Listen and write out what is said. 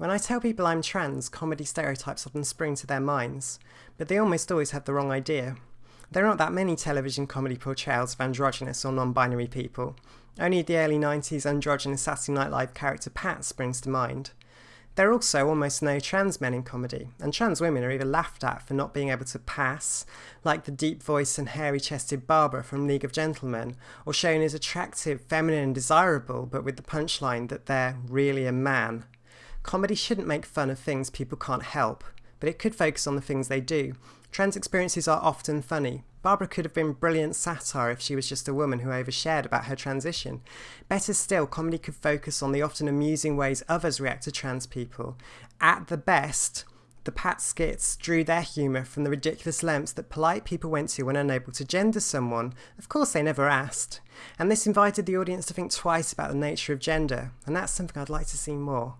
When I tell people I'm trans, comedy stereotypes often spring to their minds, but they almost always have the wrong idea. There are not that many television comedy portrayals of androgynous or non binary people. Only the early 90s androgynous Saturday Night Live character Pat springs to mind. There are also almost no trans men in comedy, and trans women are either laughed at for not being able to pass, like the deep voiced and hairy chested Barbara from League of Gentlemen, or shown as attractive, feminine, and desirable, but with the punchline that they're really a man. Comedy shouldn't make fun of things people can't help, but it could focus on the things they do. Trans experiences are often funny, Barbara could have been brilliant satire if she was just a woman who overshared about her transition. Better still, comedy could focus on the often amusing ways others react to trans people. At the best, the Pat skits drew their humour from the ridiculous lengths that polite people went to when unable to gender someone. Of course, they never asked. And this invited the audience to think twice about the nature of gender, and that's something I'd like to see more.